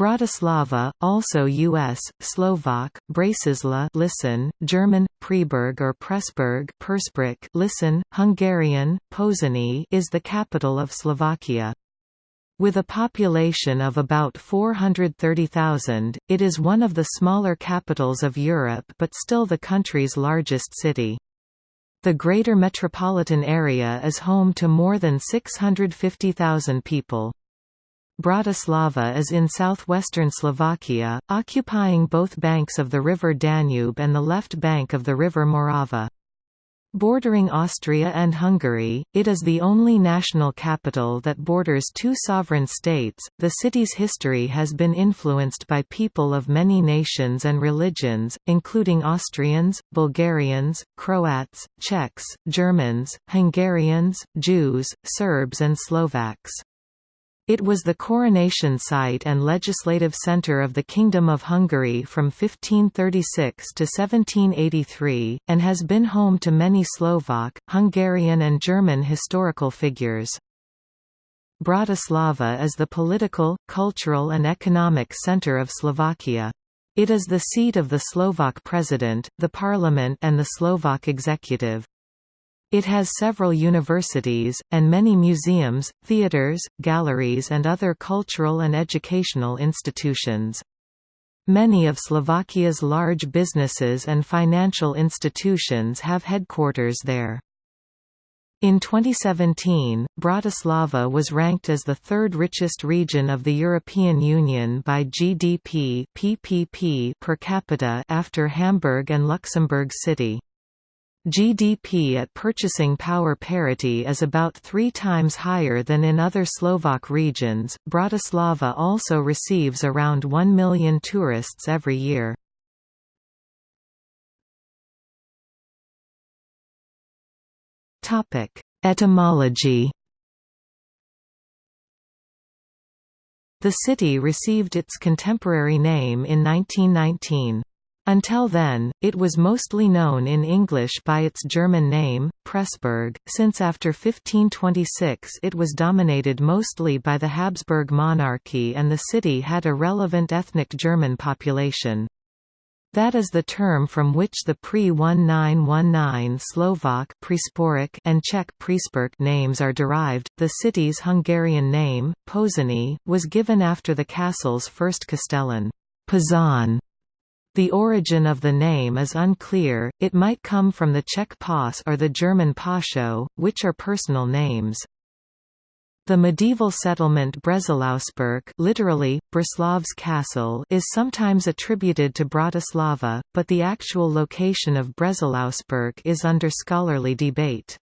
Bratislava, also U.S., Slovak, Brasisla listen, German, Preburg or Pressburg Persbruck listen, Hungarian, Pozsony is the capital of Slovakia. With a population of about 430,000, it is one of the smaller capitals of Europe but still the country's largest city. The greater metropolitan area is home to more than 650,000 people. Bratislava is in southwestern Slovakia, occupying both banks of the river Danube and the left bank of the river Morava. Bordering Austria and Hungary, it is the only national capital that borders two sovereign states. The city's history has been influenced by people of many nations and religions, including Austrians, Bulgarians, Croats, Czechs, Germans, Hungarians, Jews, Serbs, and Slovaks. It was the coronation site and legislative centre of the Kingdom of Hungary from 1536 to 1783, and has been home to many Slovak, Hungarian and German historical figures. Bratislava is the political, cultural and economic centre of Slovakia. It is the seat of the Slovak president, the parliament and the Slovak executive. It has several universities, and many museums, theatres, galleries and other cultural and educational institutions. Many of Slovakia's large businesses and financial institutions have headquarters there. In 2017, Bratislava was ranked as the third richest region of the European Union by GDP PPP per capita after Hamburg and Luxembourg City. GDP at purchasing power parity is about three times higher than in other Slovak regions. Bratislava also receives around 1 million tourists every year. Topic: Etymology The city received its contemporary name in 1919. Until then, it was mostly known in English by its German name, Pressburg, since after 1526 it was dominated mostly by the Habsburg monarchy and the city had a relevant ethnic German population. That is the term from which the pre-1919 Slovak and Czech names are derived. The city's Hungarian name, Pozsony, was given after the castle's first castellan, Pozsony the origin of the name is unclear, it might come from the Czech Pas or the German Pascho, which are personal names. The medieval settlement Breslausberg literally, Breslav's castle is sometimes attributed to Bratislava, but the actual location of Breslausberg is under scholarly debate.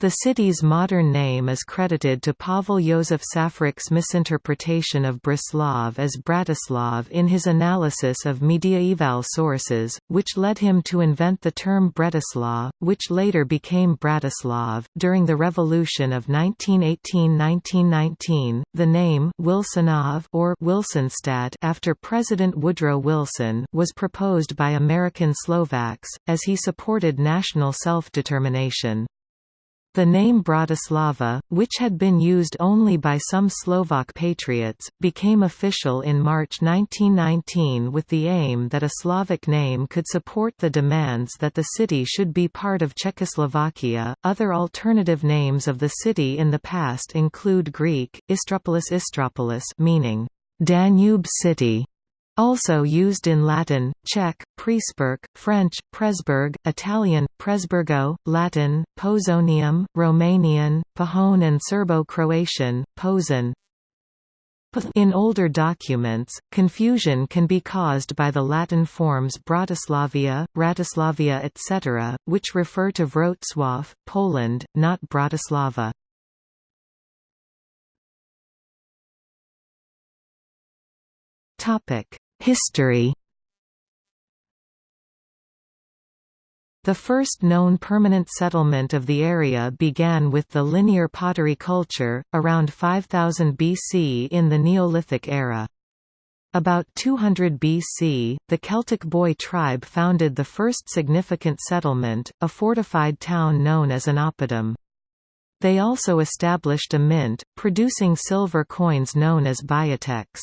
The city's modern name is credited to Pavel Josef Šafárik's misinterpretation of Breslav as Bratislav in his analysis of mediaeval sources, which led him to invent the term Bretislav, which later became Bratislav. During the Revolution of 1918–1919, the name Wilsonov or Wilsonstadt after President Woodrow Wilson was proposed by American Slovaks, as he supported national self-determination. The name Bratislava, which had been used only by some Slovak patriots, became official in March 1919 with the aim that a Slavic name could support the demands that the city should be part of Czechoslovakia. Other alternative names of the city in the past include Greek, Istropolis Istropolis meaning Danube City, also used in Latin, Czech, Presburg, French, Presburg, Italian, Presburgo, Latin, Pozonium, Romanian, Pahon and Serbo-Croatian, Pozan. In older documents, confusion can be caused by the Latin forms Bratislavia, Ratislavia etc., which refer to Wrocław, Poland, not Bratislava. History The first known permanent settlement of the area began with the linear pottery culture, around 5000 BC in the Neolithic era. About 200 BC, the Celtic Boy tribe founded the first significant settlement, a fortified town known as an oppidum. They also established a mint, producing silver coins known as biatecs.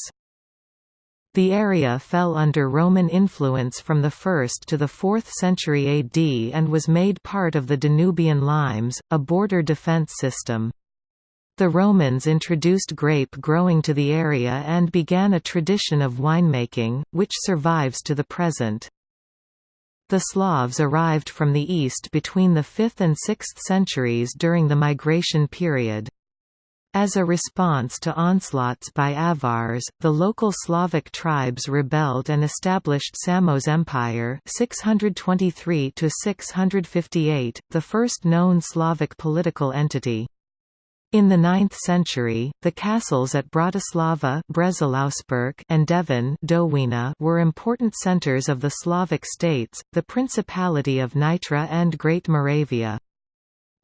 The area fell under Roman influence from the 1st to the 4th century AD and was made part of the Danubian limes, a border defence system. The Romans introduced grape growing to the area and began a tradition of winemaking, which survives to the present. The Slavs arrived from the east between the 5th and 6th centuries during the migration period. As a response to onslaughts by Avars, the local Slavic tribes rebelled and established Samo's Empire 623 658, the first known Slavic political entity. In the 9th century, the castles at Bratislava and Devín were important centers of the Slavic states, the Principality of Nitra and Great Moravia.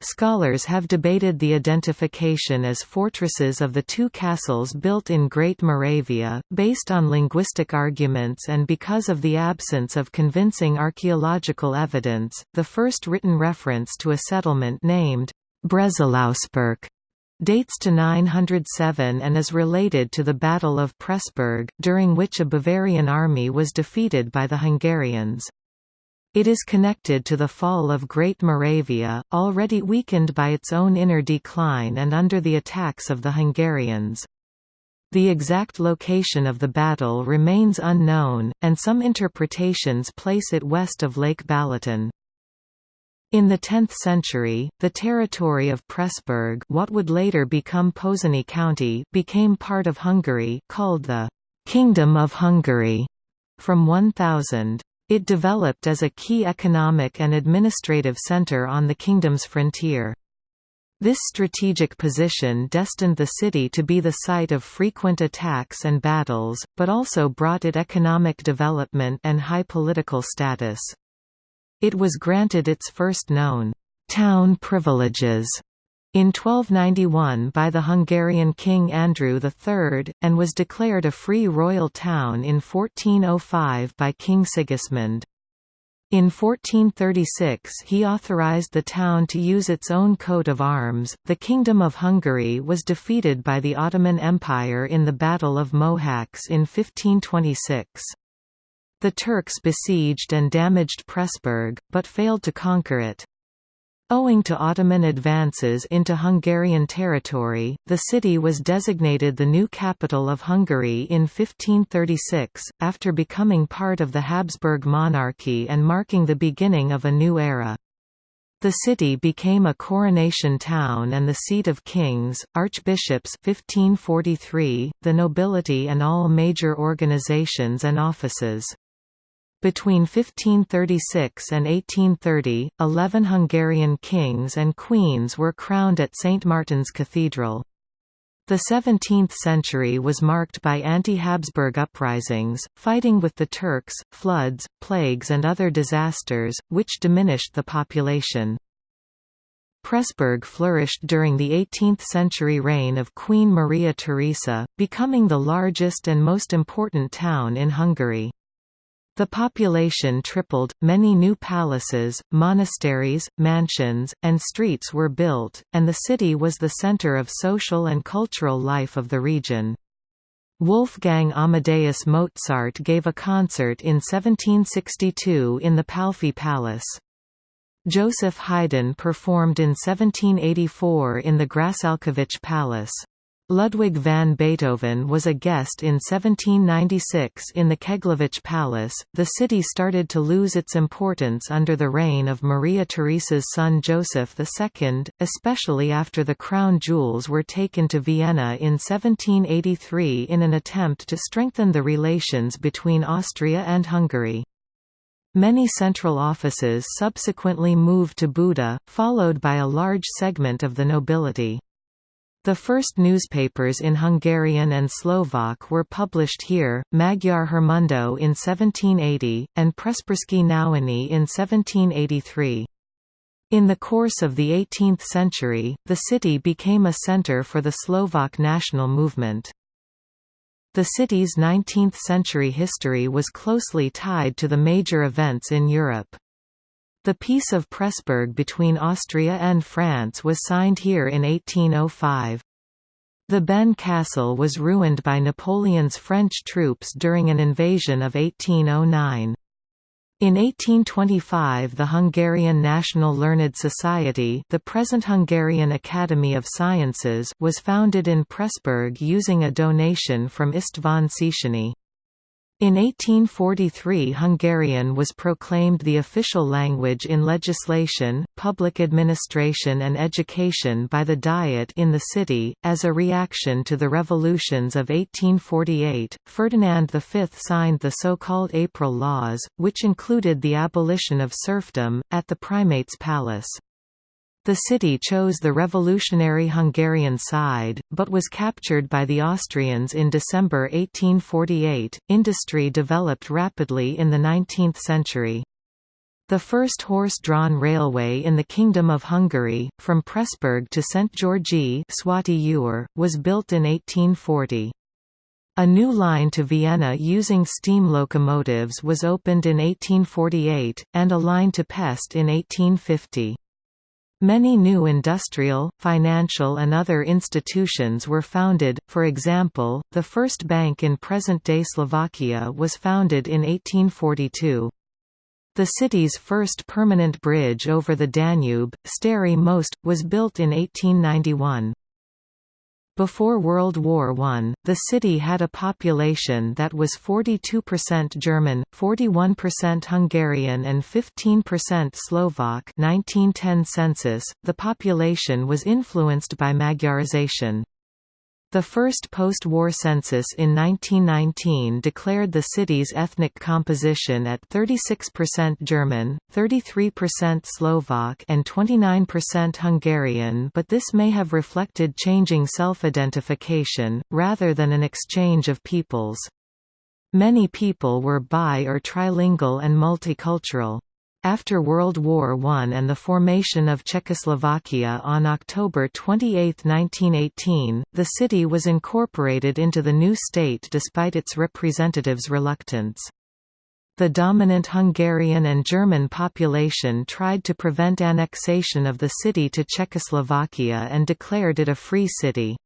Scholars have debated the identification as fortresses of the two castles built in Great Moravia, based on linguistic arguments and because of the absence of convincing archaeological evidence. The first written reference to a settlement named Brezelausberg dates to 907 and is related to the Battle of Pressburg, during which a Bavarian army was defeated by the Hungarians. It is connected to the fall of Great Moravia, already weakened by its own inner decline and under the attacks of the Hungarians. The exact location of the battle remains unknown, and some interpretations place it west of Lake Balaton. In the 10th century, the territory of Pressburg what would later become Pozsony County became part of Hungary called the «Kingdom of Hungary» from 1000. It developed as a key economic and administrative center on the kingdom's frontier. This strategic position destined the city to be the site of frequent attacks and battles, but also brought it economic development and high political status. It was granted its first known town privileges in 1291 by the Hungarian King Andrew III, and was declared a free royal town in 1405 by King Sigismund. In 1436 he authorized the town to use its own coat of arms. The Kingdom of Hungary was defeated by the Ottoman Empire in the Battle of Mohacs in 1526. The Turks besieged and damaged Pressburg, but failed to conquer it. Owing to Ottoman advances into Hungarian territory, the city was designated the new capital of Hungary in 1536, after becoming part of the Habsburg monarchy and marking the beginning of a new era. The city became a coronation town and the seat of kings, archbishops 1543, the nobility and all major organizations and offices. Between 1536 and 1830, eleven Hungarian kings and queens were crowned at St. Martin's Cathedral. The 17th century was marked by anti-Habsburg uprisings, fighting with the Turks, floods, plagues and other disasters, which diminished the population. Pressburg flourished during the 18th-century reign of Queen Maria Theresa, becoming the largest and most important town in Hungary. The population tripled, many new palaces, monasteries, mansions, and streets were built, and the city was the center of social and cultural life of the region. Wolfgang Amadeus Mozart gave a concert in 1762 in the Palffy Palace. Joseph Haydn performed in 1784 in the Grassalkovich Palace. Ludwig van Beethoven was a guest in 1796 in the Keglovich Palace. The city started to lose its importance under the reign of Maria Theresa's son Joseph II, especially after the crown jewels were taken to Vienna in 1783 in an attempt to strengthen the relations between Austria and Hungary. Many central offices subsequently moved to Buda, followed by a large segment of the nobility. The first newspapers in Hungarian and Slovak were published here, Magyar Hírmondó in 1780, and Pressburski Noviny in 1783. In the course of the 18th century, the city became a center for the Slovak national movement. The city's 19th-century history was closely tied to the major events in Europe. The Peace of Pressburg between Austria and France was signed here in 1805. The Ben castle was ruined by Napoleon's French troops during an invasion of 1809. In 1825 the Hungarian National Learned Society the present Hungarian Academy of Sciences was founded in Pressburg using a donation from István Széchenyi. In 1843 Hungarian was proclaimed the official language in legislation, public administration and education by the Diet in the city. As a reaction to the revolutions of 1848, Ferdinand V signed the so-called April Laws, which included the abolition of serfdom, at the Primate's palace. The city chose the revolutionary Hungarian side, but was captured by the Austrians in December 1848. Industry developed rapidly in the 19th century. The first horse-drawn railway in the Kingdom of Hungary, from Pressburg to Szent-Györgyi was built in 1840. A new line to Vienna using steam locomotives was opened in 1848, and a line to Pest in 1850. Many new industrial, financial and other institutions were founded, for example, the first bank in present-day Slovakia was founded in 1842. The city's first permanent bridge over the Danube, Stary Most, was built in 1891. Before World War I, the city had a population that was 42% German, 41% Hungarian and 15% Slovak 1910 census. .The population was influenced by Magyarization. The first post-war census in 1919 declared the city's ethnic composition at 36% German, 33% Slovak and 29% Hungarian but this may have reflected changing self-identification, rather than an exchange of peoples. Many people were bi- or trilingual and multicultural. After World War I and the formation of Czechoslovakia on October 28, 1918, the city was incorporated into the new state despite its representatives' reluctance. The dominant Hungarian and German population tried to prevent annexation of the city to Czechoslovakia and declared it a free city.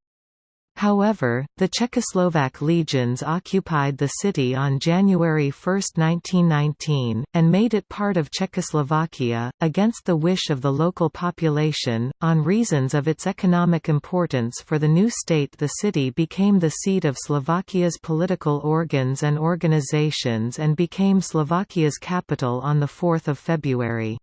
However, the Czechoslovak legions occupied the city on January 1, 1919, and made it part of Czechoslovakia, against the wish of the local population. On reasons of its economic importance for the new state, the city became the seat of Slovakia's political organs and organizations and became Slovakia's capital on 4 February.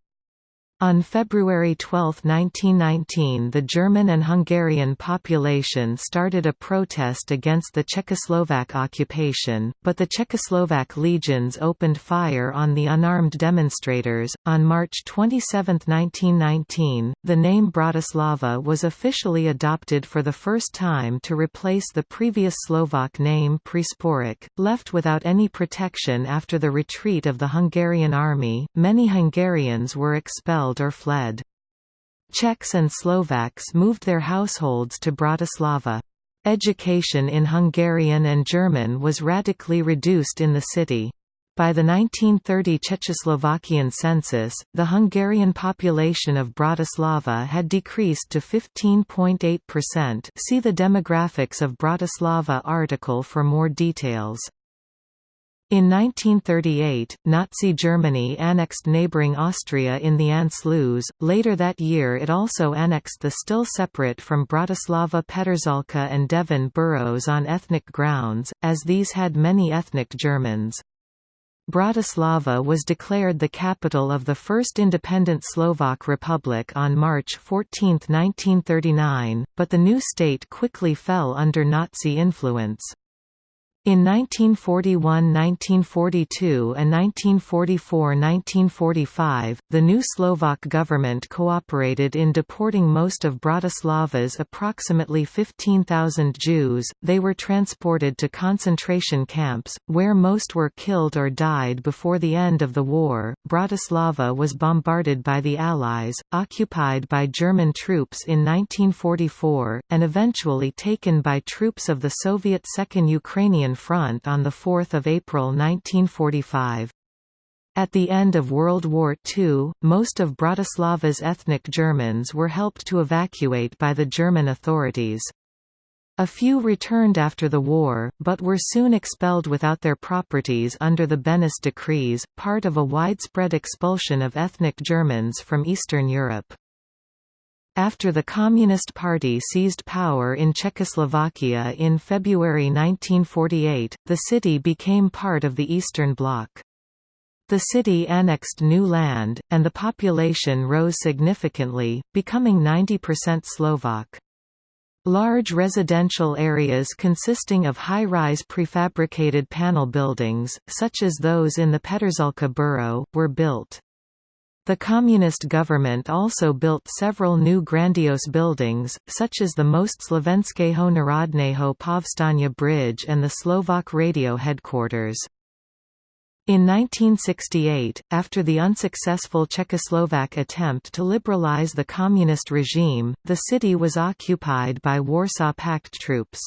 On February 12, 1919 the German and Hungarian population started a protest against the Czechoslovak occupation, but the Czechoslovak legions opened fire on the unarmed demonstrators. On March 27, 1919, the name Bratislava was officially adopted for the first time to replace the previous Slovak name Prešporok, left without any protection after the retreat of the Hungarian army. Many Hungarians were expelled or fled. Czechs and Slovaks moved their households to Bratislava. Education in Hungarian and German was radically reduced in the city. By the 1930 Czechoslovakian census, the Hungarian population of Bratislava had decreased to 15.8% see the Demographics of Bratislava article for more details. In 1938, Nazi Germany annexed neighboring Austria in the Anschluss. Later that year, it also annexed the still separate from Bratislava Petržalka and Devín boroughs on ethnic grounds, as these had many ethnic Germans. Bratislava was declared the capital of the first independent Slovak Republic on March 14, 1939, but the new state quickly fell under Nazi influence. In 1941–1942 and 1944–1945, the new Slovak government cooperated in deporting most of Bratislava's approximately 15,000 Jews. They were transported to concentration camps, where most were killed or died before the end of the war. Bratislava was bombarded by the Allies, occupied by German troops in 1944, and eventually taken by troops of the Soviet Second Ukrainian Front on 4 April 1945. At the end of World War II, most of Bratislava's ethnic Germans were helped to evacuate by the German authorities. A few returned after the war, but were soon expelled without their properties under the Beneš decrees, part of a widespread expulsion of ethnic Germans from Eastern Europe. After the Communist Party seized power in Czechoslovakia in February 1948, the city became part of the Eastern Bloc. The city annexed new land, and the population rose significantly, becoming 90% Slovak. Large residential areas consisting of high-rise prefabricated panel buildings, such as those in the Petržalka borough, were built. The communist government also built several new grandiose buildings, such as the most Slovenského národného povstania bridge and the Slovak radio headquarters. In 1968, after the unsuccessful Czechoslovak attempt to liberalize the communist regime, the city was occupied by Warsaw Pact troops.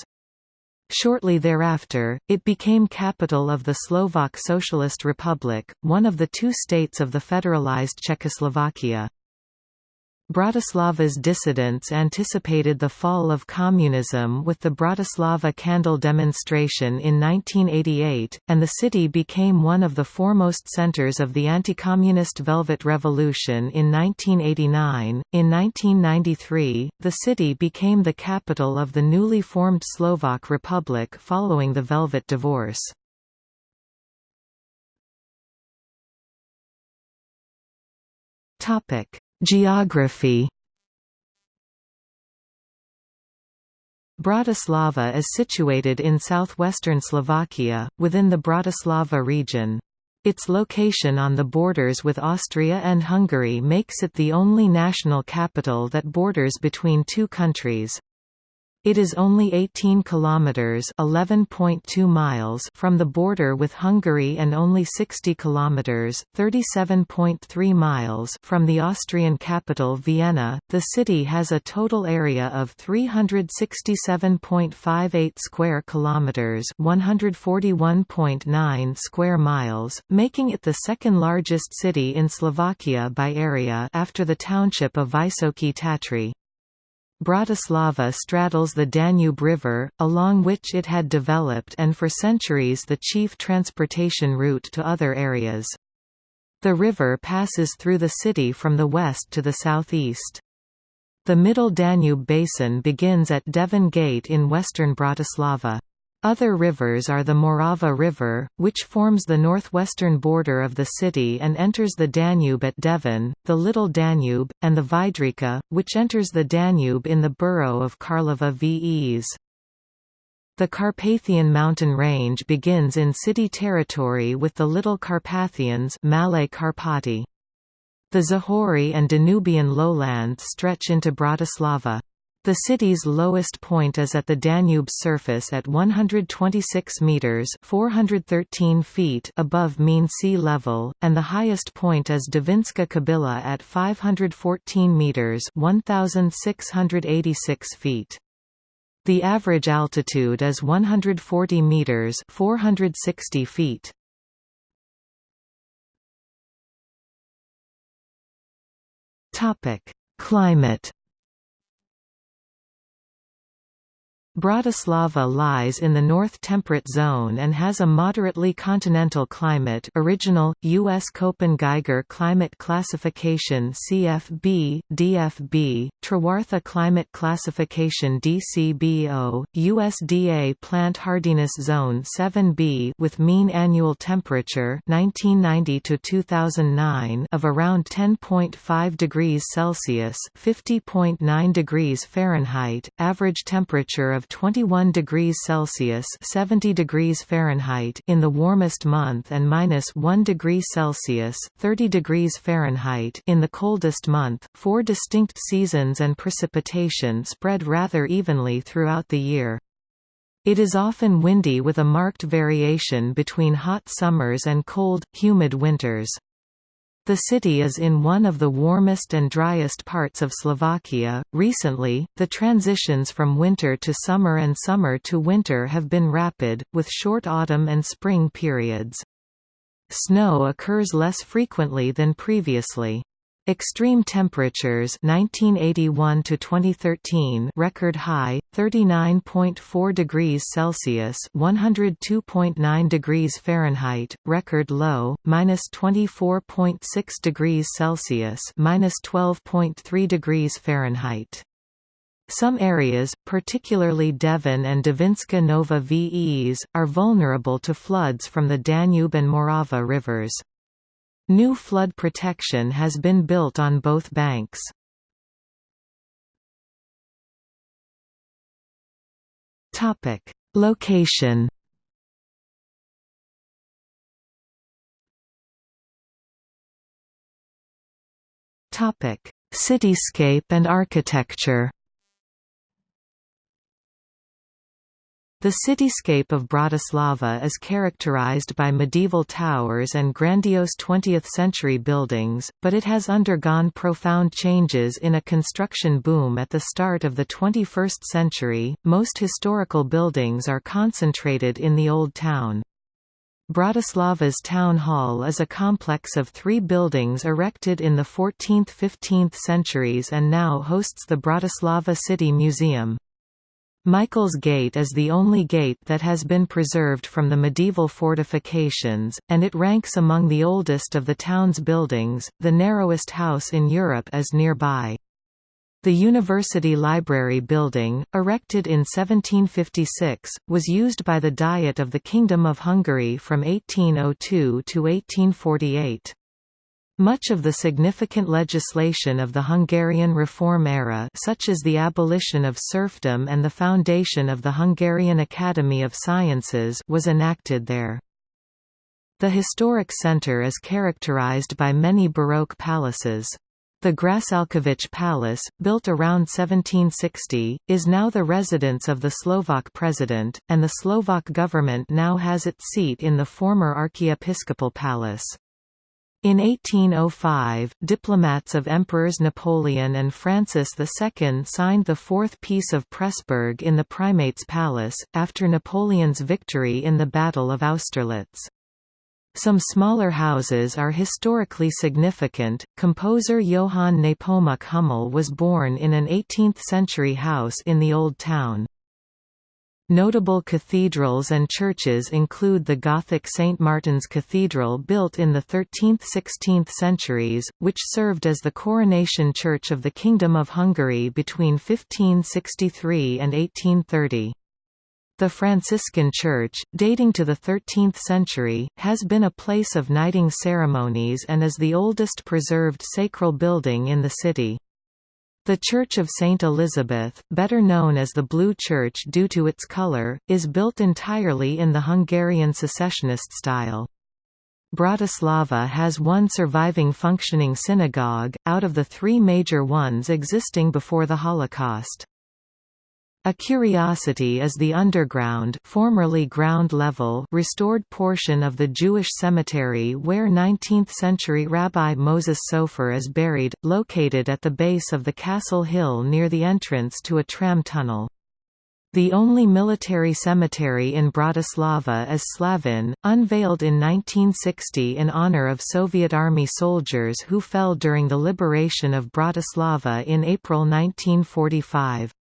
Shortly thereafter, it became capital of the Slovak Socialist Republic, one of the two states of the federalized Czechoslovakia. Bratislava's dissidents anticipated the fall of communism with the Bratislava Candle demonstration in 1988, and the city became one of the foremost centers of the anti-communist Velvet Revolution in 1989. In 1993, the city became the capital of the newly formed Slovak Republic following the Velvet Divorce. Topic Geography Bratislava is situated in southwestern Slovakia, within the Bratislava region. Its location on the borders with Austria and Hungary makes it the only national capital that borders between two countries. It is only 18 kilometers (11.2 miles) from the border with Hungary and only 60 kilometers (37.3 miles) from the Austrian capital Vienna. The city has a total area of 367.58 square kilometers (141.9 square miles), making it the second largest city in Slovakia by area after the township of Vysoké Tatry. Bratislava straddles the Danube River, along which it had developed and for centuries the chief transportation route to other areas. The river passes through the city from the west to the southeast. The Middle Danube basin begins at Devín Gate in western Bratislava. Other rivers are the Morava River, which forms the northwestern border of the city and enters the Danube at Devín, the Little Danube, and the Vydrica, which enters the Danube in the borough of Karlova Ves. The Carpathian mountain range begins in city territory with the Little Carpathians Malé Karpaty. The Záhorie and Danubian lowlands stretch into Bratislava. The city's lowest point is at the Danube's surface at 126 meters (413 feet) above mean sea level, and the highest point is Devinska Kobyla at 514 meters (1686 feet). The average altitude is 140 meters (460 feet). Topic: Climate Bratislava lies in the North Temperate Zone and has a moderately continental climate original, U.S. Köppen-Geiger Climate Classification CFB, DFB, Trewartha Climate Classification DCBO, USDA Plant Hardiness Zone 7B with mean annual temperature 1990 of around 10.5 degrees Celsius 50.9 degrees Fahrenheit, average temperature of of 21 degrees Celsius 70 degrees Fahrenheit in the warmest month and minus 1 degree Celsius 30 degrees Fahrenheit in the coldest month. Four distinct seasons and precipitation spread rather evenly throughout the year. It is often windy with a marked variation between hot summers and cold, humid winters. The city is in one of the warmest and driest parts of Slovakia. Recently, the transitions from winter to summer and summer to winter have been rapid, with short autumn and spring periods. Snow occurs less frequently than previously. Extreme temperatures 1981 to 2013 record high 39.4 degrees Celsius 102.9 degrees Fahrenheit record low minus 24.6 degrees Celsius minus 12.3 degrees Fahrenheit some areas, particularly Devín and Devinska Nova VEs, are vulnerable to floods from the Danube and Morava rivers. New flood protection has been built on both banks. Topic: Location Topic: Cityscape and architecture The cityscape of Bratislava is characterized by medieval towers and grandiose 20th-century buildings, but it has undergone profound changes in a construction boom at the start of the 21st century. Most historical buildings are concentrated in the Old Town. Bratislava's town hall is a complex of three buildings erected in the 14th–15th centuries and now hosts the Bratislava City Museum. Michael's Gate is the only gate that has been preserved from the medieval fortifications, and it ranks among the oldest of the town's buildings. The narrowest house in Europe is nearby. The University Library building, erected in 1756, was used by the Diet of the Kingdom of Hungary from 1802 to 1848. Much of the significant legislation of the Hungarian reform era such as the abolition of serfdom and the foundation of the Hungarian Academy of Sciences was enacted there. The historic centre is characterized by many Baroque palaces. The Grassalkovich Palace, built around 1760, is now the residence of the Slovak president, and the Slovak government now has its seat in the former archiepiscopal palace. In 1805, diplomats of Emperors Napoleon and Francis II signed the Fourth Peace of Pressburg in the Primate's Palace, after Napoleon's victory in the Battle of Austerlitz. Some smaller houses are historically significant. Composer Johann Nepomuk Hummel was born in an 18th-century house in the Old Town. Notable cathedrals and churches include the Gothic St. Martin's Cathedral built in the 13th–16th centuries, which served as the coronation church of the Kingdom of Hungary between 1563 and 1830. The Franciscan Church, dating to the 13th century, has been a place of knighting ceremonies and is the oldest preserved sacral building in the city. The Church of St. Elizabeth, better known as the Blue Church due to its color, is built entirely in the Hungarian secessionist style. Bratislava has one surviving functioning synagogue, out of the three major ones existing before the Holocaust. A curiosity is the underground formerly ground level restored portion of the Jewish cemetery where 19th-century Rabbi Moses Sofer is buried, located at the base of the Castle Hill near the entrance to a tram tunnel. The only military cemetery in Bratislava is Slavin, unveiled in 1960 in honor of Soviet Army soldiers who fell during the liberation of Bratislava in April 1945.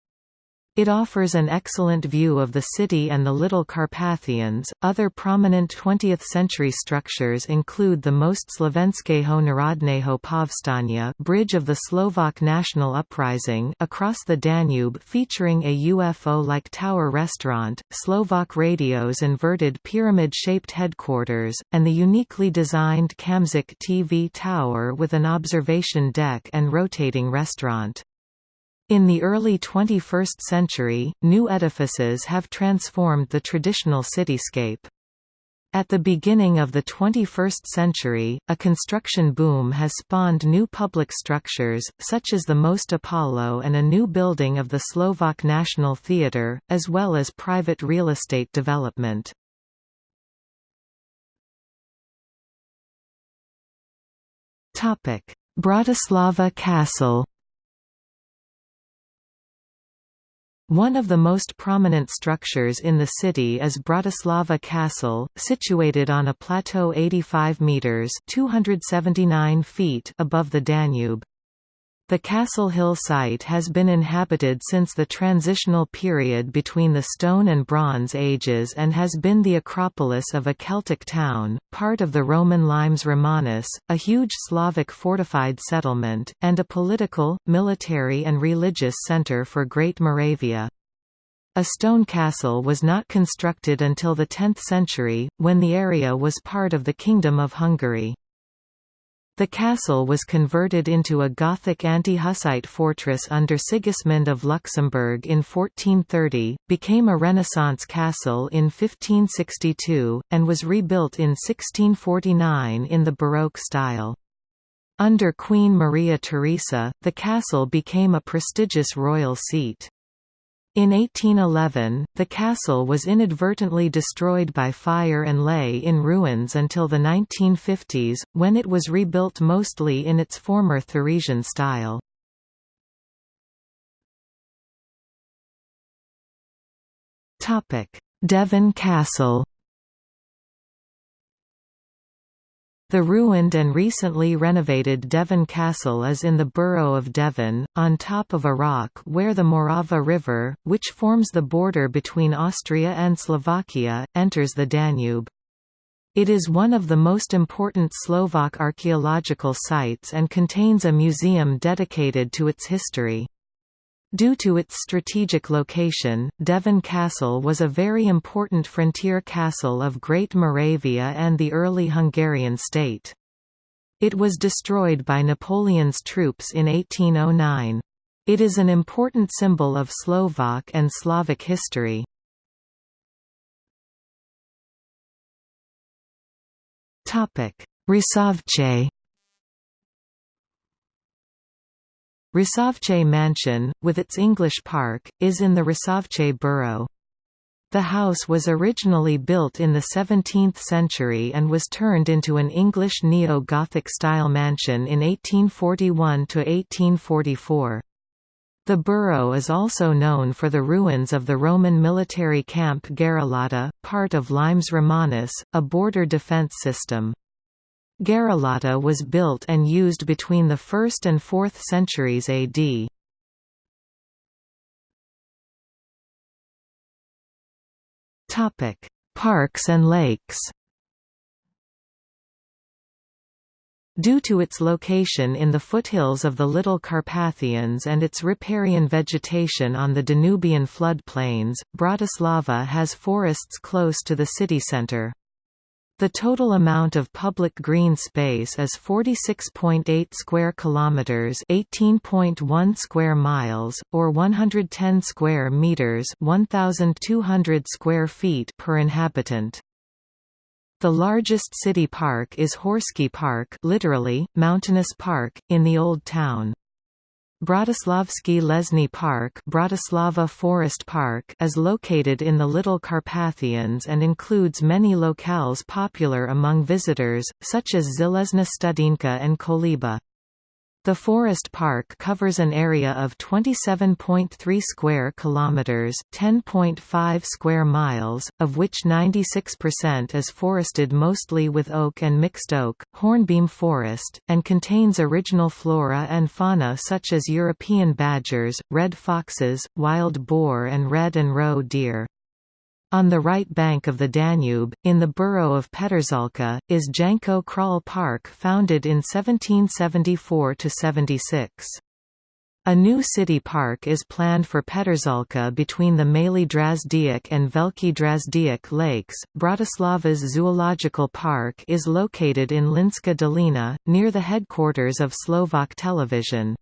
It offers an excellent view of the city and the Little Carpathians. Other prominent 20th century structures include the Most Slovenského Národného Povstania Bridge of the Slovak National Uprising across the Danube featuring a UFO-like tower restaurant, Slovak Radio's inverted pyramid-shaped headquarters, and the uniquely designed Kamzik TV tower with an observation deck and rotating restaurant. In the early 21st century, new edifices have transformed the traditional cityscape. At the beginning of the 21st century, a construction boom has spawned new public structures, such as the Most Apollo and a new building of the Slovak National Theatre, as well as private real estate development. Bratislava Castle One of the most prominent structures in the city is Bratislava Castle, situated on a plateau 85 metres 279 feet above the Danube. The Castle Hill site has been inhabited since the transitional period between the Stone and Bronze Ages and has been the acropolis of a Celtic town, part of the Roman Limes Romanus, a huge Slavic fortified settlement, and a political, military and religious centre for Great Moravia. A stone castle was not constructed until the 10th century, when the area was part of the Kingdom of Hungary. The castle was converted into a Gothic anti-Hussite fortress under Sigismund of Luxembourg in 1430, became a Renaissance castle in 1562, and was rebuilt in 1649 in the Baroque style. Under Queen Maria Theresa, the castle became a prestigious royal seat. In 1811, the castle was inadvertently destroyed by fire and lay in ruins until the 1950s, when it was rebuilt mostly in its former Theresian style. Devín Castle The ruined and recently renovated Devín Castle is in the borough of Devín, on top of a rock where the Morava River, which forms the border between Austria and Slovakia, enters the Danube. It is one of the most important Slovak archaeological sites and contains a museum dedicated to its history. Due to its strategic location, Devín Castle was a very important frontier castle of Great Moravia and the early Hungarian state. It was destroyed by Napoleon's troops in 1809. It is an important symbol of Slovak and Slavic history. Rusovce Rusovce Mansion, with its English park, is in the Rusovce borough. The house was originally built in the 17th century and was turned into an English neo-Gothic style mansion in 1841–1844. The borough is also known for the ruins of the Roman military camp Gerulata, part of Limes Romanus, a border defence system. Gerulata was built and used between the 1st and 4th centuries AD. Topic: Parks and lakes. Due to its location in the foothills of the Little Carpathians and its riparian vegetation on the Danubian floodplains, Bratislava has forests close to the city centre. The total amount of public green space is 46.8 square kilometers, 18.1 square miles, or 110 square meters, 1200 square feet per inhabitant. The largest city park is Horsky Park, literally mountainous park, in the Old Town. Bratislavski Lesny Park, Bratislava Forest Park is located in the Little Carpathians and includes many locales popular among visitors, such as Železná Studinka and Koliba. The forest park covers an area of 27.3 square kilometers, 10.5 square miles, of which 96% is forested mostly with oak and mixed oak, hornbeam forest, and contains original flora and fauna such as European badgers, red foxes, wild boar and red and roe deer. On the right bank of the Danube, in the borough of Petržalka, is Janko Kral Park founded in 1774–76. A new city park is planned for Petržalka between the Mali Drazdiak and Veliki Drazdiak lakes. Bratislava's zoological park is located in Mlynská Dolina, near the headquarters of Slovak Television.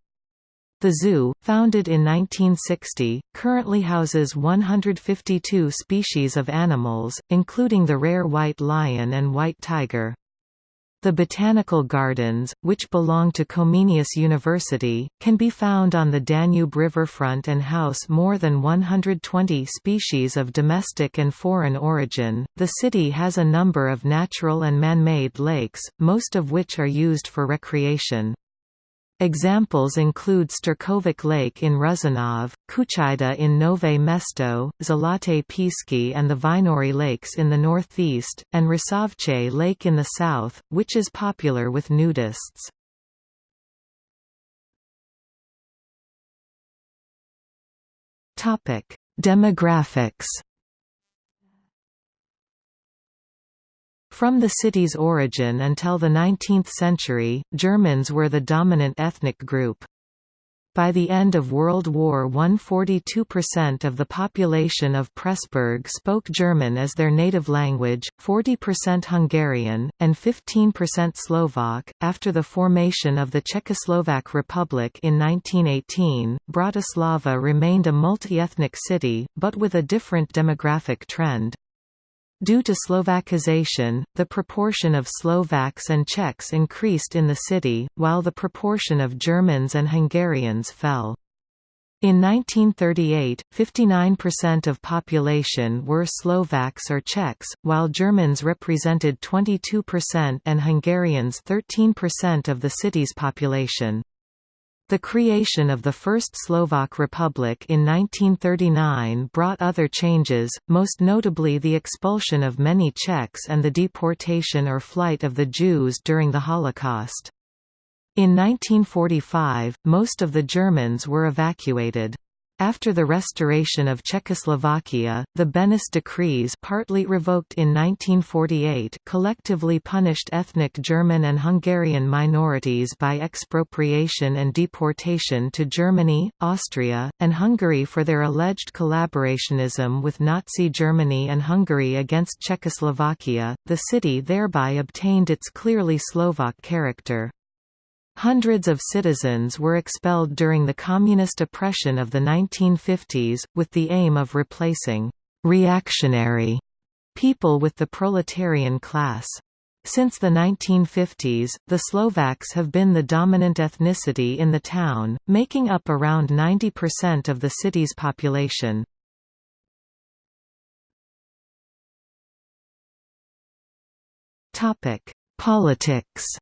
The zoo, founded in 1960, currently houses 152 species of animals, including the rare white lion and white tiger. The botanical gardens, which belong to Comenius University, can be found on the Danube riverfront and house more than 120 species of domestic and foreign origin. The city has a number of natural and man made lakes, most of which are used for recreation. Examples include Štrkovec Lake in Ružinov, Kučajda in Nové Mesto, Zlaté Písky and the Vajnory Lakes in the northeast, and Rusovce Lake in the south, which is popular with nudists. Demographics From the city's origin until the 19th century, Germans were the dominant ethnic group. By the end of World War I 42% of the population of Pressburg spoke German as their native language, 40% Hungarian, and 15% Slovak. After the formation of the Czechoslovak Republic in 1918, Bratislava remained a multi-ethnic city, but with a different demographic trend. Due to Slovakization, the proportion of Slovaks and Czechs increased in the city, while the proportion of Germans and Hungarians fell. In 1938, 59% of population were Slovaks or Czechs, while Germans represented 22% and Hungarians 13% of the city's population. The creation of the First Slovak Republic in 1939 brought other changes, most notably the expulsion of many Czechs and the deportation or flight of the Jews during the Holocaust. In 1945, most of the Germans were evacuated. After the restoration of Czechoslovakia, the Beneš decrees partly revoked in 1948 collectively punished ethnic German and Hungarian minorities by expropriation and deportation to Germany, Austria, and Hungary for their alleged collaborationism with Nazi Germany and Hungary against Czechoslovakia. The city thereby obtained its clearly Slovak character. Hundreds of citizens were expelled during the communist oppression of the 1950s, with the aim of replacing «reactionary» people with the proletarian class. Since the 1950s, the Slovaks have been the dominant ethnicity in the town, making up around 90% of the city's population. Politics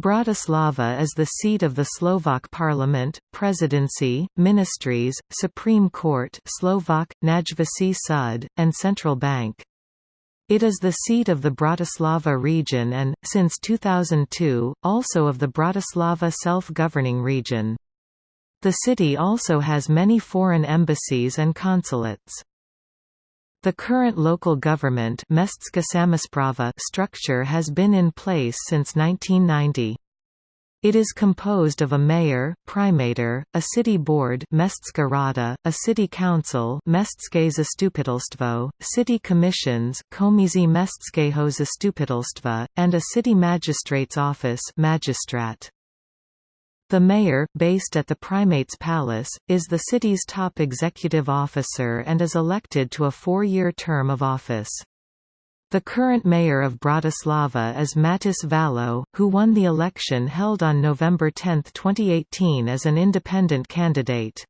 Bratislava is the seat of the Slovak Parliament, Presidency, Ministries, Supreme Court Slovak, Najvyšší súd, and Central Bank. It is the seat of the Bratislava region and, since 2002, also of the Bratislava self-governing region. The city also has many foreign embassies and consulates. The current local government structure has been in place since 1990. It is composed of a mayor, primator, a city board a city council city commissions and a city magistrate's office magistrat. The mayor, based at the Primate's Palace, is the city's top executive officer and is elected to a four-year term of office. The current mayor of Bratislava is Matúš Vallo, who won the election held on November 10, 2018 as an independent candidate.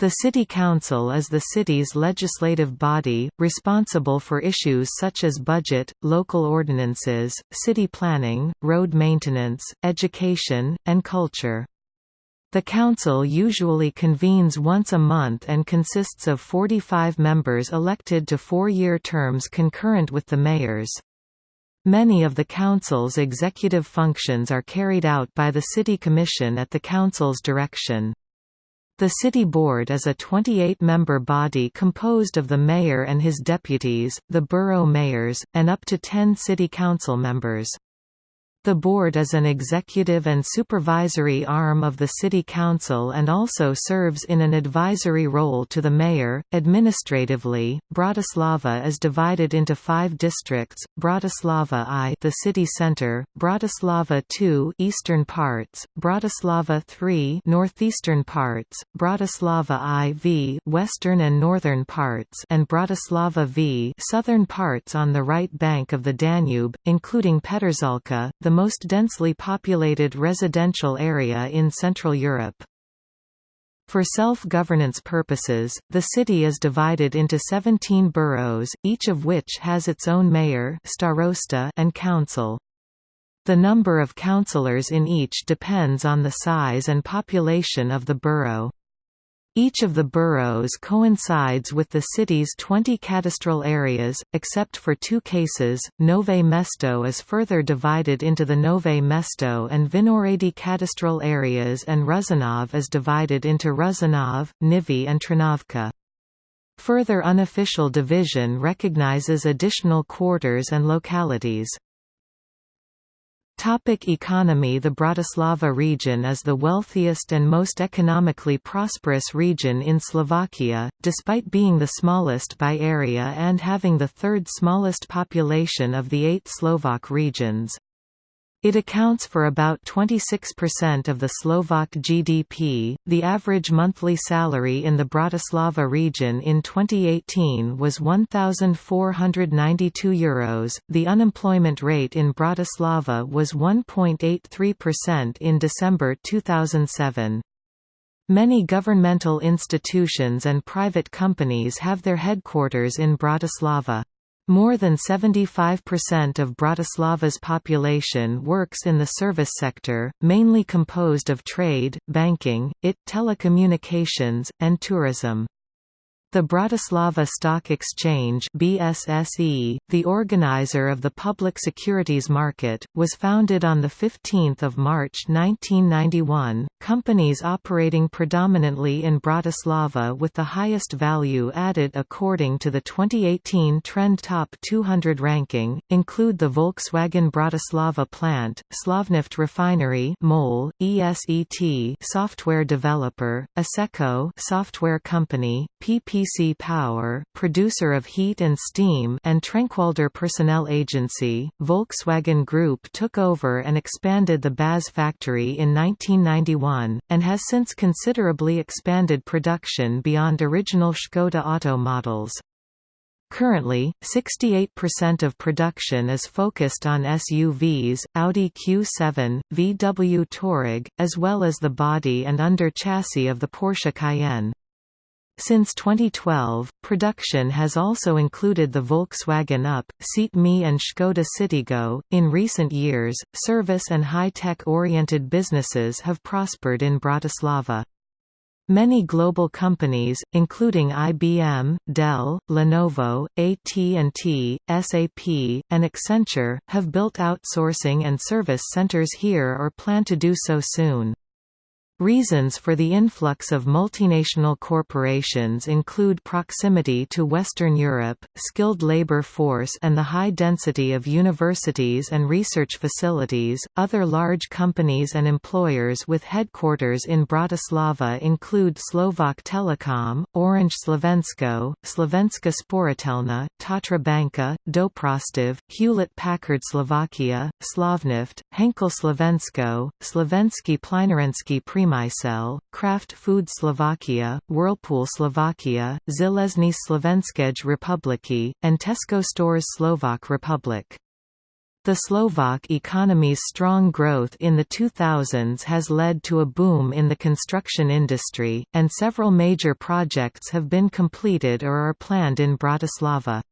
The City Council is the city's legislative body, responsible for issues such as budget, local ordinances, city planning, road maintenance, education, and culture. The council usually convenes once a month and consists of 45 members elected to four-year terms concurrent with the mayor's. Many of the council's executive functions are carried out by the City Commission at the council's direction. The City Board is a 28-member body composed of the mayor and his deputies, the borough mayors, and up to 10 city council members. The board is an executive and supervisory arm of the City Council and also serves in an advisory role to the mayor. Administratively, Bratislava is divided into five districts: Bratislava I, the city center; Bratislava II, eastern parts; Bratislava III, northeastern parts; Bratislava IV, western and northern parts; and Bratislava V, southern parts on the right bank of the Danube, including Petržalka, the the most densely populated residential area in Central Europe. For self-governance purposes, the city is divided into 17 boroughs, each of which has its own mayor starosta and council. The number of councillors in each depends on the size and population of the borough. Each of the boroughs coincides with the city's 20 cadastral areas, except for two cases. Nove Mesto is further divided into the Nove Mesto and Vinohrady cadastral areas and Ružinov is divided into Ružinov, Nivy and Trnovka. Further unofficial division recognizes additional quarters and localities. Topic economy The Bratislava region is the wealthiest and most economically prosperous region in Slovakia, despite being the smallest by area and having the third smallest population of the eight Slovak regions. It accounts for about 26% of the Slovak GDP. The average monthly salary in the Bratislava region in 2018 was €1,492. Euros. The unemployment rate in Bratislava was 1.83% in December 2007. Many governmental institutions and private companies have their headquarters in Bratislava. More than 75% of Bratislava's population works in the service sector, mainly composed of trade, banking, IT, telecommunications, and tourism. The Bratislava Stock Exchange BSSE, the organizer of the public securities market, was founded on 15 March 1991. Companies operating predominantly in Bratislava with the highest value added according to the 2018 Trend Top 200 ranking, include the Volkswagen Bratislava plant, Slovnaft Refinery MOL, ESET software developer, Asseco software company, PP PC Power, producer of heat and steam and Trenkwalder Personnel Agency, Volkswagen Group took over and expanded the BAZ factory in 1991, and has since considerably expanded production beyond original Škoda Auto models. Currently, 68% of production is focused on SUVs, Audi Q7, VW Touareg, as well as the body and under chassis of the Porsche Cayenne. Since 2012, production has also included the Volkswagen Up, Seat Mii and Škoda Citigo. In recent years, service and high-tech oriented businesses have prospered in Bratislava. Many global companies, including IBM, Dell, Lenovo, AT&T, SAP, and Accenture, have built outsourcing and service centers here or plan to do so soon. Reasons for the influx of multinational corporations include proximity to Western Europe, skilled labor force, and the high density of universities and research facilities. Other large companies and employers with headquarters in Bratislava include Slovak Telecom, Orange Slovensko, Slovenska Sporiteľňa, Tatra Banka, Doprastav, Hewlett Packard Slovakia, Slovnaft, Henkel Slovensko, Slovenský plynárenský Priemysel Premysel, Kraft Food Slovakia, Whirlpool Slovakia, Železní Slovenskej republiky, and Tesco Stores Slovak Republic. The Slovak economy's strong growth in the 2000s has led to a boom in the construction industry, and several major projects have been completed or are planned in Bratislava.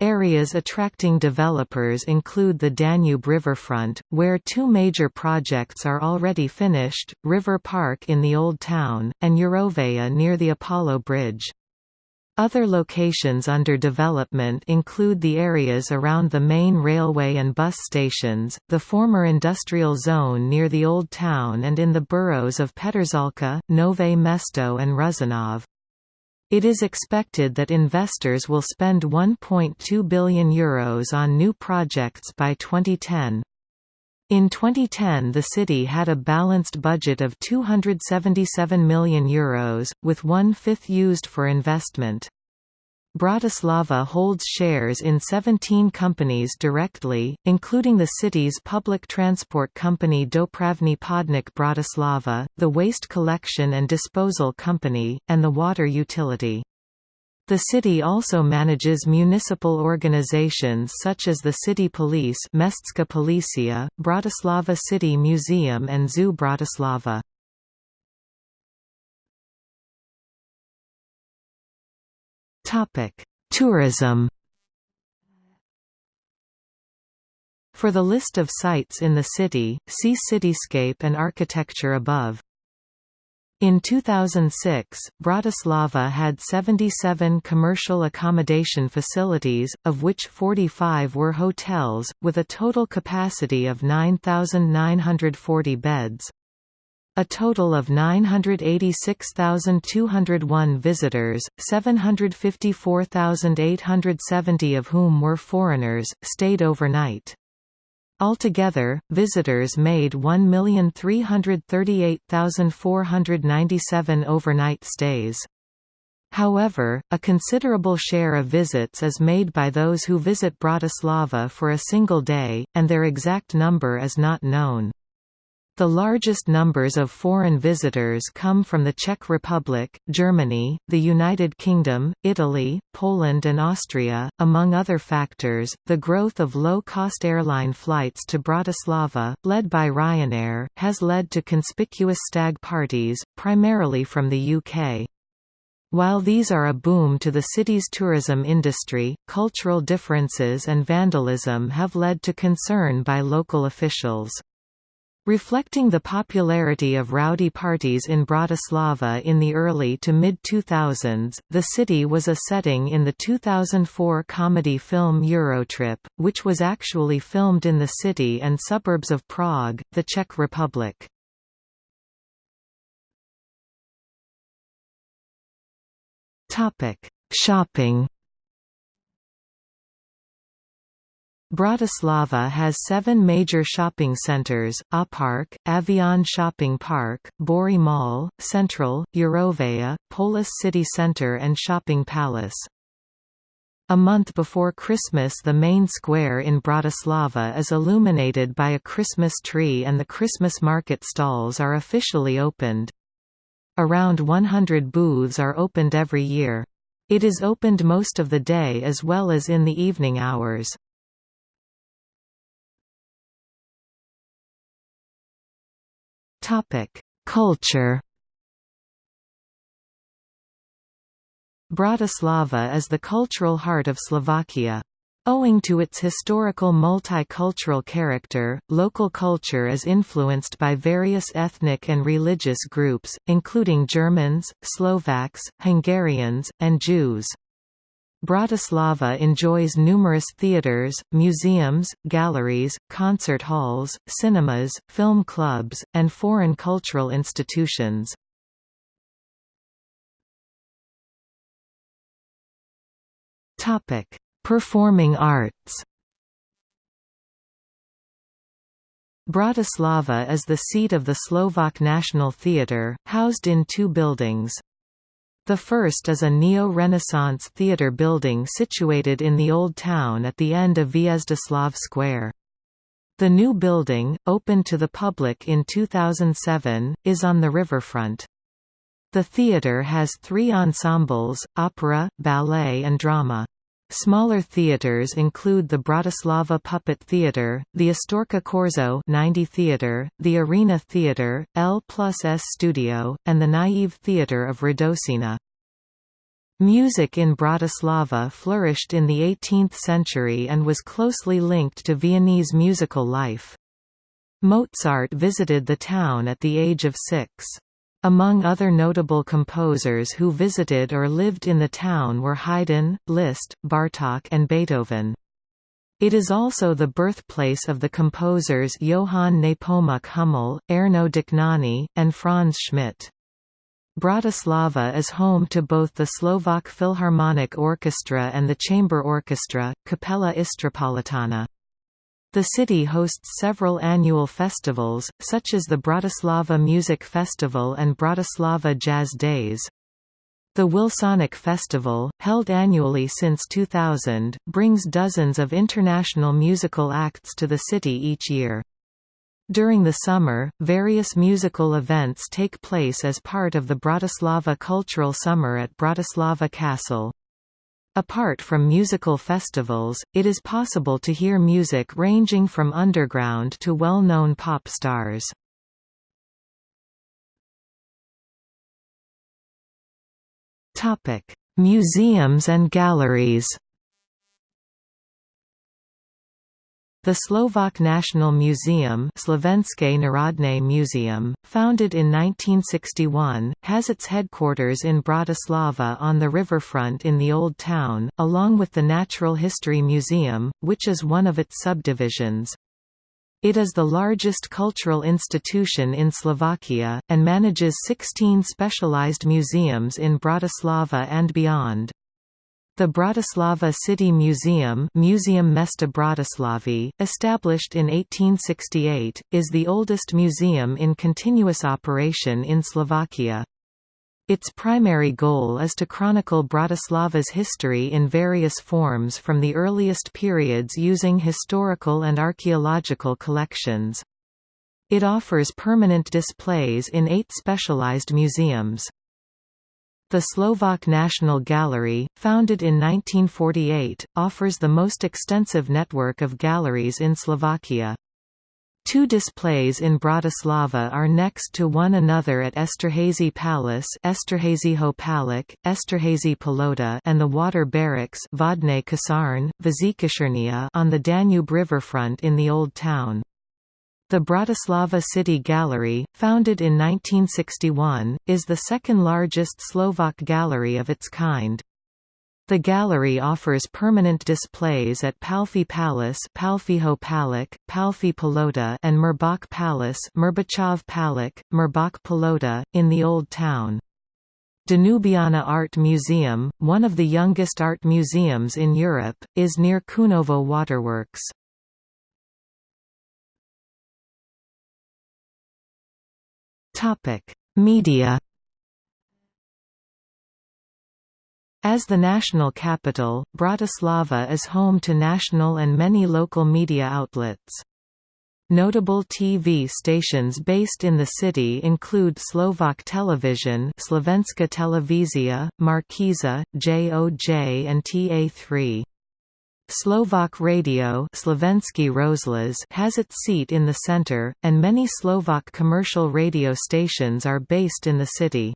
Areas attracting developers include the Danube riverfront, where two major projects are already finished, River Park in the Old Town, and Eurovea near the Apollo Bridge. Other locations under development include the areas around the main railway and bus stations, the former industrial zone near the Old Town and in the boroughs of Petržalka, Nove Mesto and Ružinov. It is expected that investors will spend €1.2 billion Euros on new projects by 2010. In 2010 the city had a balanced budget of €277 million, Euros, with one-fifth used for investment. Bratislava holds shares in 17 companies directly, including the city's public transport company Dopravni Podnik Bratislava, the waste collection and disposal company, and the water utility. The city also manages municipal organizations such as the City Police Mestska Policija, Bratislava City Museum and Zoo Bratislava. Topic: Tourism. For the list of sites in the city, see Cityscape and architecture above. In 2006, Bratislava had 77 commercial accommodation facilities, of which 45 were hotels, with a total capacity of 9,940 beds. A total of 986,201 visitors, 754,870 of whom were foreigners, stayed overnight. Altogether, visitors made 1,338,497 overnight stays. However, a considerable share of visits is made by those who visit Bratislava for a single day, and their exact number is not known. The largest numbers of foreign visitors come from the Czech Republic, Germany, the United Kingdom, Italy, Poland, and Austria. Among other factors, the growth of low cost airline flights to Bratislava, led by Ryanair, has led to conspicuous stag parties, primarily from the UK. While these are a boom to the city's tourism industry, cultural differences and vandalism have led to concern by local officials. Reflecting the popularity of rowdy parties in Bratislava in the early to mid-2000s, the city was a setting in the 2004 comedy film Eurotrip, which was actually filmed in the city and suburbs of Prague, the Czech Republic. Shopping Bratislava has seven major shopping centres, Aupark, Avion Shopping Park, Bori Mall, Central, Eurovea, Polus City Centre and Shopping Palace. A month before Christmas the main square in Bratislava is illuminated by a Christmas tree and the Christmas market stalls are officially opened. Around 100 booths are opened every year. It is opened most of the day as well as in the evening hours. Culture. Bratislava is the cultural heart of Slovakia. Owing to its historical multicultural character, local culture is influenced by various ethnic and religious groups, including Germans, Slovaks, Hungarians, and Jews. Bratislava enjoys numerous theatres, museums, galleries, concert halls, cinemas, film clubs, and foreign cultural institutions. Performing arts Bratislava is the seat of the Slovak National Theatre, housed in two buildings. The first is a neo-Renaissance theatre building situated in the Old Town at the end of Hviezdoslav Square. The new building, opened to the public in 2007, is on the riverfront. The theatre has three ensembles, opera, ballet and drama. Smaller theatres include the Bratislava Puppet Theatre, the Astorka Korzo 90 Theatre, the Arena Theatre, L plus S Studio, and the Naive Theatre of Radosina. Music in Bratislava flourished in the 18th century and was closely linked to Viennese musical life. Mozart visited the town at the age of six. Among other notable composers who visited or lived in the town were Haydn, Liszt, Bartók and Beethoven. It is also the birthplace of the composers Johann Nepomuk Hummel, Ernő Dohnányi, and Franz Schmidt. Bratislava is home to both the Slovak Philharmonic Orchestra and the chamber orchestra, Capella Istropolitana. The city hosts several annual festivals, such as the Bratislava Music Festival and Bratislava Jazz Days. The Wilsonic Festival, held annually since 2000, brings dozens of international musical acts to the city each year. During the summer, various musical events take place as part of the Bratislava Cultural Summer at Bratislava Castle. Apart from musical festivals, it is possible to hear music ranging from underground to well-known pop stars. Museums and galleries The Slovak National Museum Slovenské národné museum, founded in 1961, has its headquarters in Bratislava on the riverfront in the Old Town, along with the Natural History Museum, which is one of its subdivisions. It is the largest cultural institution in Slovakia, and manages 16 specialized museums in Bratislava and beyond. The Bratislava City Museum Museum Mesta Bratislavy, established in 1868, is the oldest museum in continuous operation in Slovakia. Its primary goal is to chronicle Bratislava's history in various forms from the earliest periods using historical and archaeological collections. It offers permanent displays in eight specialized museums. The Slovak National Gallery, founded in 1948, offers the most extensive network of galleries in Slovakia. Two displays in Bratislava are next to one another at Esterhazy Palace Esterhazyho Palak, Esterhazy Palota and the Water Barracks Vodne Kasarn, on the Danube riverfront in the Old Town. The Bratislava City Gallery, founded in 1961, is the second largest Slovak gallery of its kind. The gallery offers permanent displays at Palffy Palace Palffyho Palak, Palffy Palota and Mirbach Palace Mirbachov Palak, Mirbach Palota, in the Old Town. Danubiana Art Museum, one of the youngest art museums in Europe, is near Čunovo Waterworks. Media As the national capital, Bratislava is home to national and many local media outlets. Notable TV stations based in the city include Slovak Television Slovenská televízia, Markíza, JOJ and TA3. Slovak Radio has its seat in the center, and many Slovak commercial radio stations are based in the city.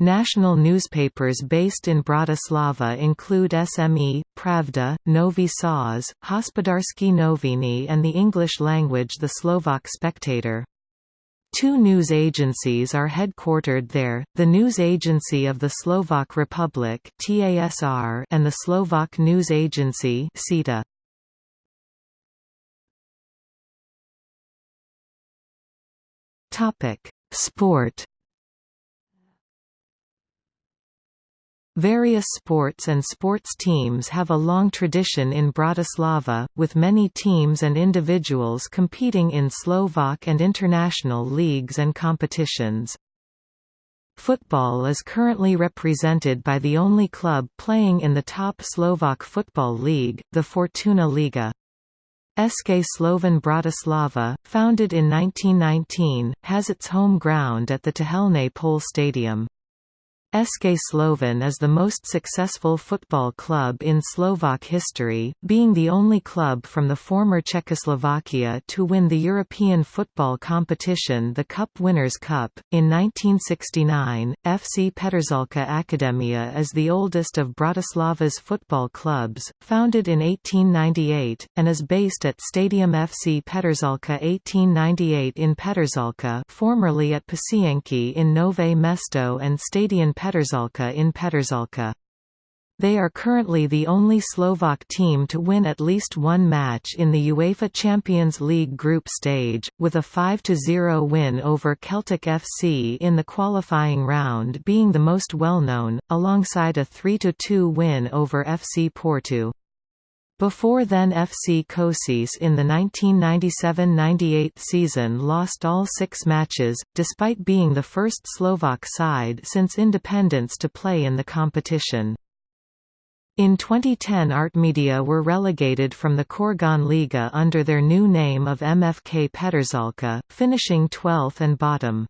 National newspapers based in Bratislava include SME, Pravda, Nový Čas, Hospodársky noviny and the English language The Slovak Spectator. Two news agencies are headquartered there, the News Agency of the Slovak Republic and the Slovak News Agency. Sport Various sports and sports teams have a long tradition in Bratislava, with many teams and individuals competing in Slovak and international leagues and competitions. Football is currently represented by the only club playing in the top Slovak football league, the Fortuna Liga. SK Slovan Bratislava, founded in 1919, has its home ground at the Tehelné Pole Stadium. SK Slovan is the most successful football club in Slovak history, being the only club from the former Czechoslovakia to win the European football competition the Cup Winners' Cup. In 1969, FC Petržalka Akademia is the oldest of Bratislava's football clubs, founded in 1898, and is based at Stadium FC Petržalka 1898 in Petržalka formerly at Pasienky in Nové Mesto and Stadion Petržalka in Petržalka. They are currently the only Slovak team to win at least one match in the UEFA Champions League group stage, with a 5–0 win over Celtic FC in the qualifying round being the most well-known, alongside a 3–2 win over FC Porto. Before then FC Košice in the 1997–98 season lost all six matches, despite being the first Slovak side since independence to play in the competition. In 2010 Artmedia were relegated from the Corgoň Liga under their new name of MFK Petržalka, finishing 12th and bottom.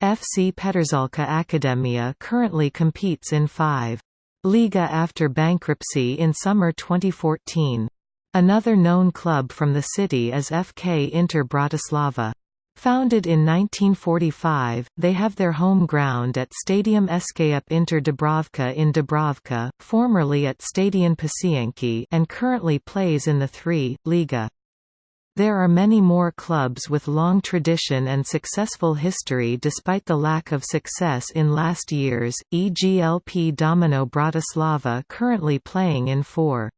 FC Petržalka Akademia currently competes in five Liga after bankruptcy in summer 2014. Another known club from the city is FK Inter Bratislava. Founded in 1945, they have their home ground at Stadium SKUP Inter Dubravka in Dubravka, formerly at Stadion Pasienky and currently plays in the 3. Liga. There are many more clubs with long tradition and successful history despite the lack of success in last years, e.g. LP Domino Bratislava currently playing in four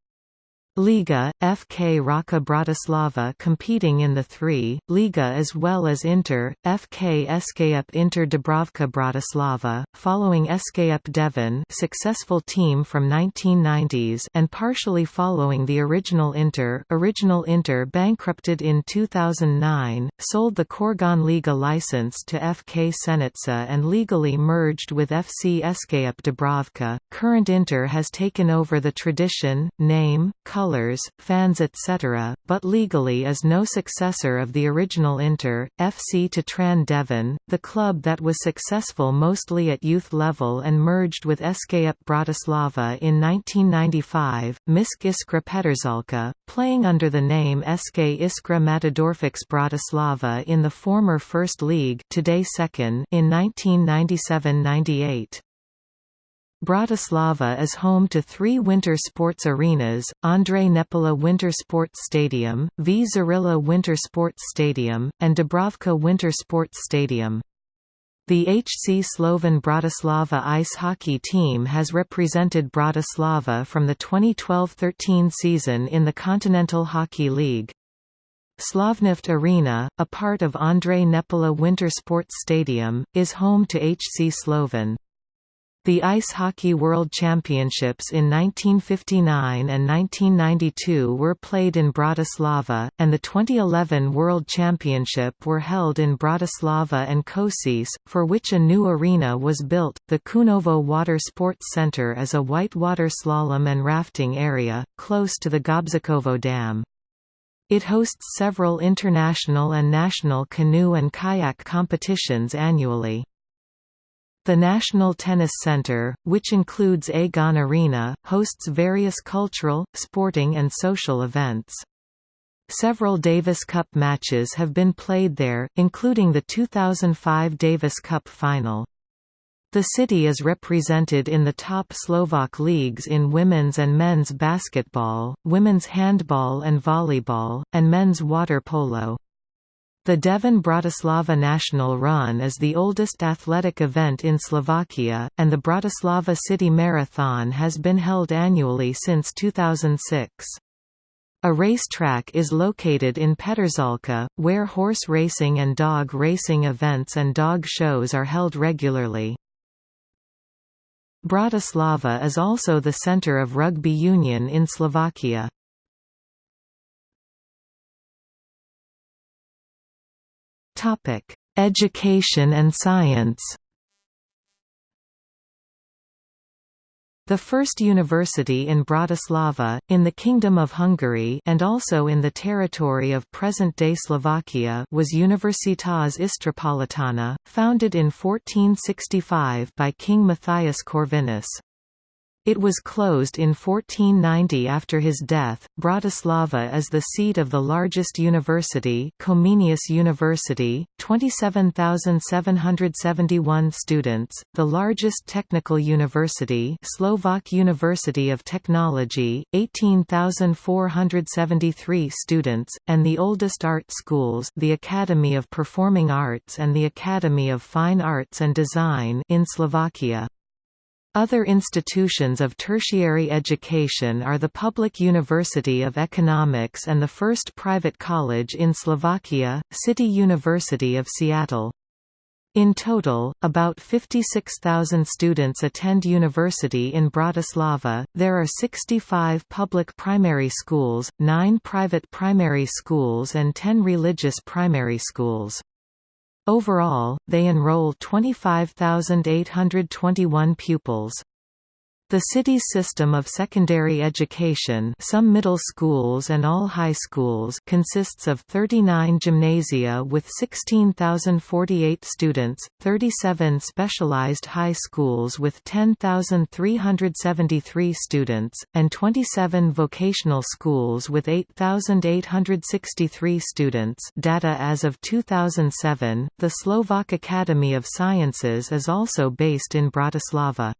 Liga, FK Rača Bratislava competing in the three, Liga as well as Inter, FK SKUP Inter Dubravka Bratislava, following SKUP Devín successful team from 1990s and partially following the original Inter original Inter bankrupted in 2009, sold the Corgoň Liga license to FK Senica and legally merged with FC SKUP Dubravka. Current Inter has taken over the tradition, name, color colours, fans etc., but legally is no successor of the original Inter, FC Tatran Devín, the club that was successful mostly at youth level and merged with SKUP Bratislava in 1995, Misk Iskra Petržalka, playing under the name SK Iskra Matadorfix Bratislava in the former First League today second in 1997–98. Bratislava is home to three winter sports arenas, Ondrej Nepela Winter Sports Stadium, V. Dzurilla Winter Sports Stadium, and Dubravka Winter Sports Stadium. The HC Slovan Bratislava ice hockey team has represented Bratislava from the 2012–13 season in the Continental Hockey League. Slovnaft Arena, a part of Ondrej Nepela Winter Sports Stadium, is home to HC Slovan. The Ice Hockey World Championships in 1959 and 1992 were played in Bratislava, and the 2011 World Championship were held in Bratislava and Košice, for which a new arena was built. The Čunovo Water Sports Center is a whitewater slalom and rafting area, close to the Gabčíkovo Dam. It hosts several international and national canoe and kayak competitions annually. The National Tennis Center, which includes Aegon Arena, hosts various cultural, sporting and social events. Several Davis Cup matches have been played there, including the 2005 Davis Cup final. The city is represented in the top Slovak leagues in women's and men's basketball, women's handball and volleyball, and men's water polo. The Devín Bratislava National Run is the oldest athletic event in Slovakia, and the Bratislava City Marathon has been held annually since 2006. A racetrack is located in Petržalka, where horse racing and dog racing events and dog shows are held regularly. Bratislava is also the center of rugby union in Slovakia. Topic: Education and science. The first university in Bratislava, in the Kingdom of Hungary and also in the territory of present-day Slovakia was Universitas Istropolitana, founded in 1465 by King Matthias Corvinus. It was closed in 1490 after his death. Bratislava is the seat of the largest university, Comenius University, 27,771 students, the largest technical university, Slovak University of Technology, 18,473 students, and the oldest art schools, the Academy of Performing Arts and the Academy of Fine Arts and Design in Slovakia. Other institutions of tertiary education are the Public University of Economics and the first private college in Slovakia, City University of Seattle. In total, about 56,000 students attend university in Bratislava. There are 65 public primary schools, 9 private primary schools, and 10 religious primary schools. Overall, they enroll 25,821 pupils. The city's system of secondary education some middle schools and all high schools consists of 39 gymnasia with 16,048 students, 37 specialized high schools with 10,373 students, and 27 vocational schools with 8,863 students data as of 2007. The Slovak Academy of Sciences is also based in Bratislava.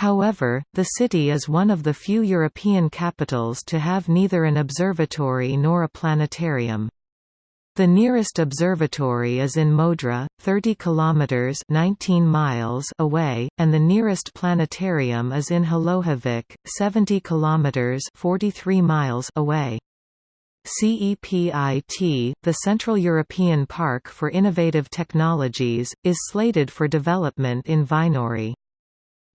However, the city is one of the few European capitals to have neither an observatory nor a planetarium. The nearest observatory is in Modra, 30 kilometers (19 miles) away, and the nearest planetarium is in Hlohovec, 70 kilometers (43 miles) away. CEPIT, the Central European Park for Innovative Technologies, is slated for development in Vajnory.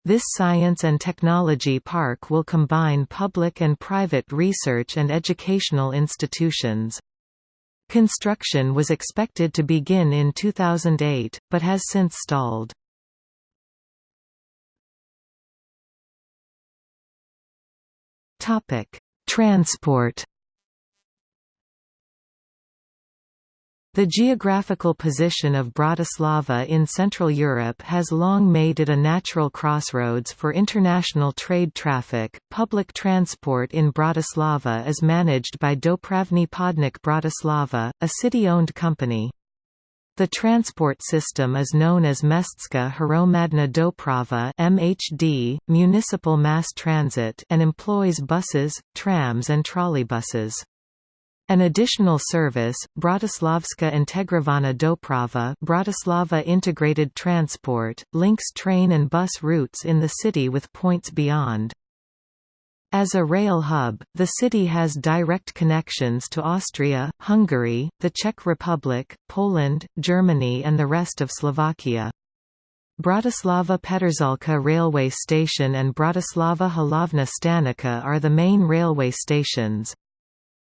This science and technology park will combine public and private research and educational institutions. Construction was expected to begin in 2008, but has since stalled. Transport The geographical position of Bratislava in Central Europe has long made it a natural crossroads for international trade traffic. Public transport in Bratislava is managed by Dopravni Podnik Bratislava, a city-owned company. The transport system is known as Mestska Hromadna Doprava (MHD), municipal mass transit, and employs buses, trams and trolleybuses. An additional service, Bratislavska Integrovana Doprava Bratislava Integrated Transport, links train and bus routes in the city with points beyond. As a rail hub, the city has direct connections to Austria, Hungary, the Czech Republic, Poland, Germany and the rest of Slovakia. Bratislava Petržalka railway station and Bratislava Hlavna Stanica are the main railway stations.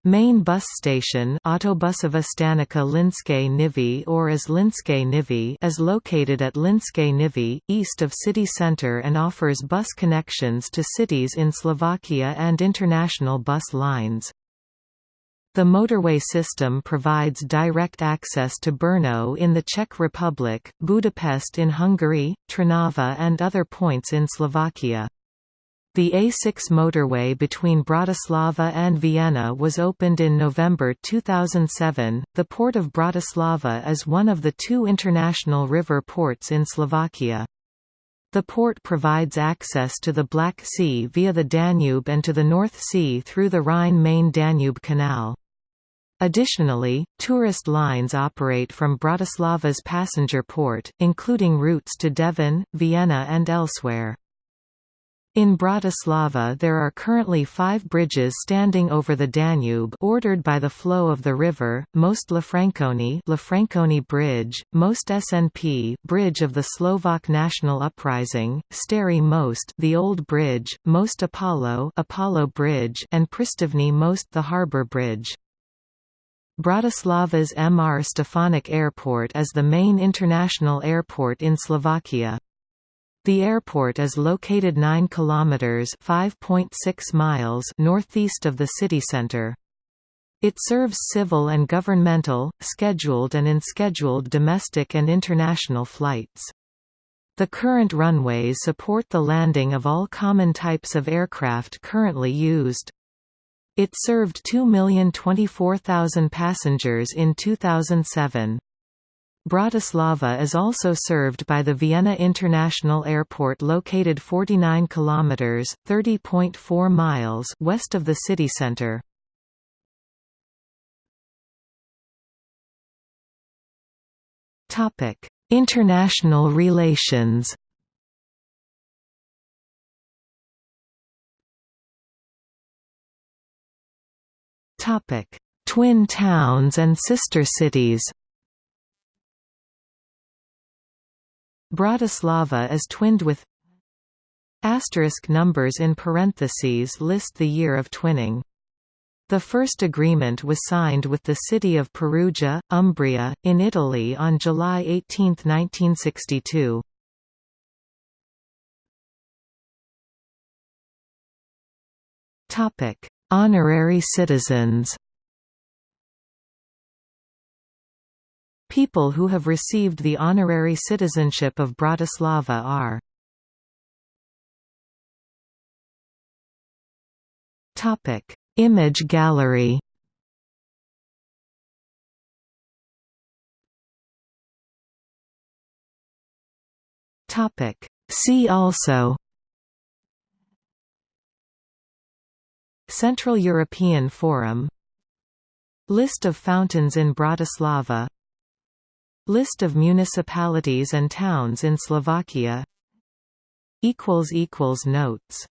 Main bus station Autobusova Stanica Mlynske Nivy or as Mlynske Nivy is located at Mlynske Nivy, east of city centre and offers bus connections to cities in Slovakia and international bus lines. The motorway system provides direct access to Brno in the Czech Republic, Budapest in Hungary, Trnava and other points in Slovakia. The A6 motorway between Bratislava and Vienna was opened in November 2007. The port of Bratislava is one of the two international river ports in Slovakia. The port provides access to the Black Sea via the Danube and to the North Sea through the Rhine-Main-Danube Canal. Additionally, tourist lines operate from Bratislava's passenger port, including routes to Devín, Vienna and elsewhere. In Bratislava there are currently five bridges standing over the Danube ordered by the flow of the river, most Lafranconi, Lafranconi Bridge, most SNP Bridge of the Slovak National Uprising, Stary Most the Old Bridge, most Apollo Apollo Bridge and Pristovny Most the Harbour Bridge. Bratislava's Mr Stefanik Airport is the main international airport in Slovakia. The airport is located 9 kilometers (5.6 miles) northeast of the city center. It serves civil and governmental, scheduled and unscheduled domestic and international flights. The current runways support the landing of all common types of aircraft currently used. It served 2,024,000 passengers in 2007. Bratislava is also served by the Vienna International Airport located 49 kilometers (30.4 miles) west of the city center. Topic: International relations. Topic: Twin towns and sister cities. Bratislava is twinned with Asterisk numbers in parentheses list the year of twinning. The first agreement was signed with the city of Perugia, Umbria, in Italy on July 18, 1962. Honorary citizens People who have received the honorary citizenship of Bratislava are Topic: Image gallery. Topic: See also Central European Forum List of fountains in Bratislava List of municipalities and towns in Slovakia. Notes